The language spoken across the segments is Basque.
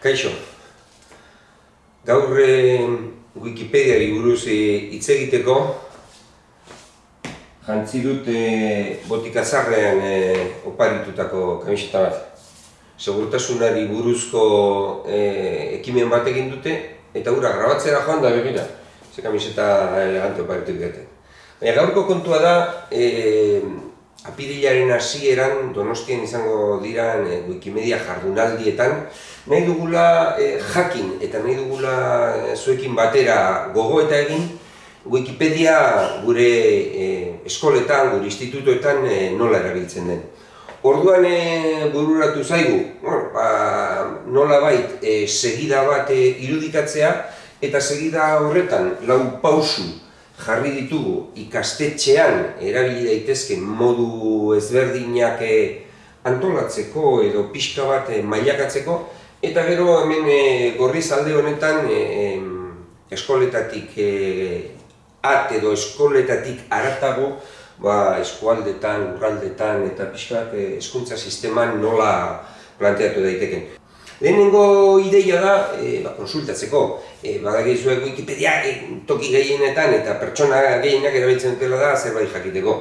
Kaixo, gaur eh, Wikipediari buruz eh, hitz egiteko jantzi dut eh, botikazarrean eh, oparitutako kamiseta bat. Segurtasunari buruzko eh, ekimen bat egin dute eta hura grabatzera joan da begira. Ze kamiseta elegante oparitu dute. Baina gaurko kontua da, eh, apirilaren hasieran Donostian izango dira e, Wikimedia jardunaldietan nahi dugula e, jakin eta nahi dugula e, zuekin batera gogo eta egin Wikipedia gure e, eskoletan, gure institutoetan e, nola erabiltzen den. Orduan e, bururatu zaigu, bueno, ba, nola bait e, segida bat e, irudikatzea eta segida horretan lau pausu jarri ditugu ikastetxean erabili daitezken modu ezberdinak eh, antolatzeko edo pixka bat eh, mailakatzeko eta gero hemen e, gorriz alde honetan eskoletatik at edo eskoletatik aratago ba, eskualdetan, urraldetan eta pixka bat eskuntza sisteman nola planteatu daiteken. Lehenengo ideia da, e, ba, konsultatzeko, e, badakizue Wikipedia e, toki gehienetan eta pertsona gehienak erabiltzen dutela da zerbait jakiteko.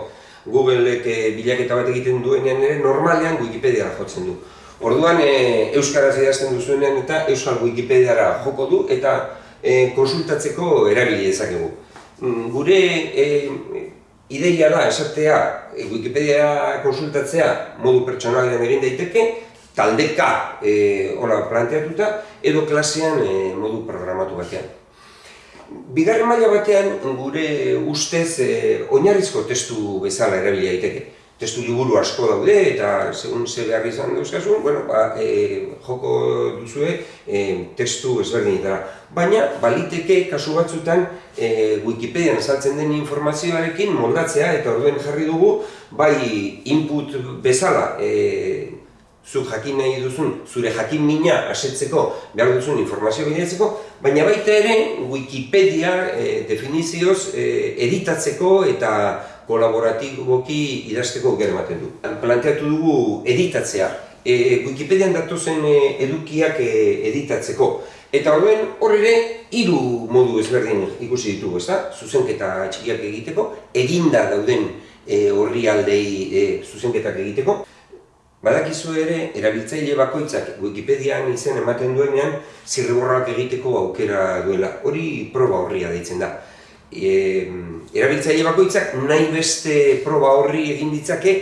Googleek e, bilaketa bat egiten duenean ere normalean Wikipediara jotzen du. Orduan e, euskaraz idazten duzuenean eta euskal Wikipediara joko du eta e, konsultatzeko erabili dezakegu. Mm, gure e, ideia da esatea Wikipedia konsultatzea modu pertsonalean egin daiteke, taldeka e, hola planteatuta edo klasean e, modu programatu batean. Bigarren maila batean gure ustez e, oinarrizko testu bezala erabili daiteke. Testu liburu asko daude eta segun ze behar izan dauzkazu, bueno, ba, e, joko duzue e, testu ezberdinetara. Baina baliteke kasu batzutan e, Wikipedian azaltzen den informazioarekin moldatzea eta orduen jarri dugu bai input bezala e, zuk jakin nahi duzun, zure jakin mina asetzeko behar duzun informazio bideatzeko, baina baita ere Wikipedia e, definizioz e, editatzeko eta kolaboratiboki idazteko gero ematen du. Planteatu dugu editatzea, e, Wikipedian datozen edukiak e, editatzeko. Eta horren hor ere hiru modu ezberdin ikusi ditugu, ezta? Zuzenketa txikiak egiteko, eginda dauden e, horri aldei e, zuzenketak egiteko. Badakizu ere, erabiltzaile bakoitzak Wikipedian izen ematen duenean zirriborrak egiteko aukera duela. Hori proba horria deitzen da. E, erabiltzaile bakoitzak nahi beste proba horri egin ditzake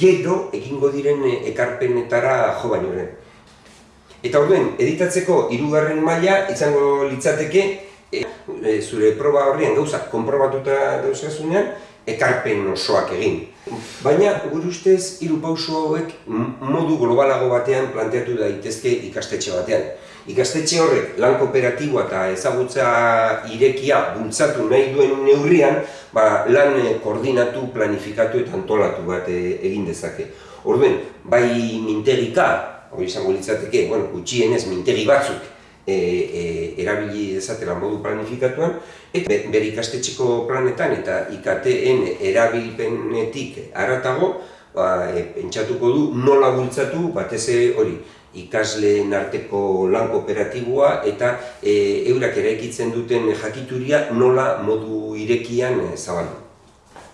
gero egingo diren ekarpenetara jo baino Eta orduen, editatzeko hirugarren maila izango litzateke e, zure proba horrian gauzak konprobatuta dauzkazunean ekarpen osoak egin. Baina, gure ustez, hiru pauso hauek modu globalago batean planteatu daitezke ikastetxe batean. Ikastetxe horrek lan kooperatiboa eta ezagutza irekia bultzatu nahi duen neurrian, ba, lan koordinatu, planifikatu eta antolatu bat e, egin dezake. Orduen, bai mintegika, hori izango litzateke, bueno, gutxienez mintegi batzuk e, e, erabili dezatela modu planifikatuan, eta bere ikastetxeko planetan eta IKTen erabilpenetik aratago, ba, e, pentsatuko du nola bultzatu batez hori ikasleen arteko lan kooperatiboa eta e, eurak eraikitzen duten jakituria nola modu irekian e, zabaldu.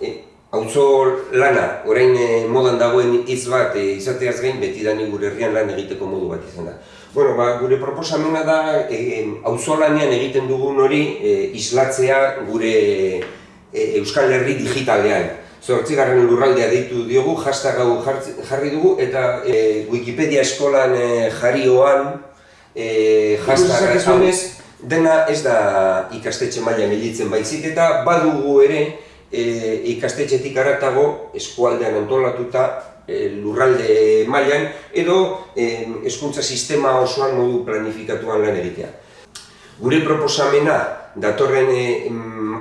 E, Auzo lana, orain e, modan dagoen hitz bat e, izateaz gain beti da gure herrian lan egiteko modu bat izan da. Bueno, ba, gure proposamena da, e, auzolanean egiten dugun hori e, islatzea gure e, Euskal Herri digitalean. Zortzigarren lurraldea deitu diogu, hashtag hau jarri dugu, eta e, Wikipedia eskolan e, jarrioan e, hashtag dena ez da ikastetxe maila militzen baizik, eta badugu ere e, ikastetxetik aratago eskualdean antolatuta e, lurralde mailan edo e, hezkuntza sistema osoan modu planifikatuan lan egitea. Gure proposamena datorren e,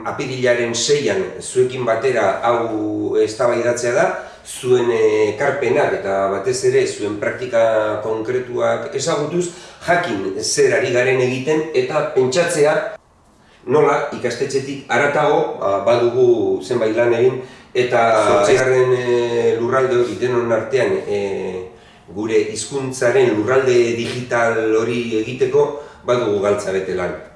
apirilaren seian zuekin batera hau eztabaidatzea da, zuen ekarpenak eta batez ere zuen praktika konkretuak ezagutuz, jakin zer ari garen egiten eta pentsatzea nola ikastetxetik aratago ba, badugu zenbait lan egin eta zortzigarren e, lurralde hori denon artean e, gure hizkuntzaren lurralde digital hori egiteko badugu galtza lan.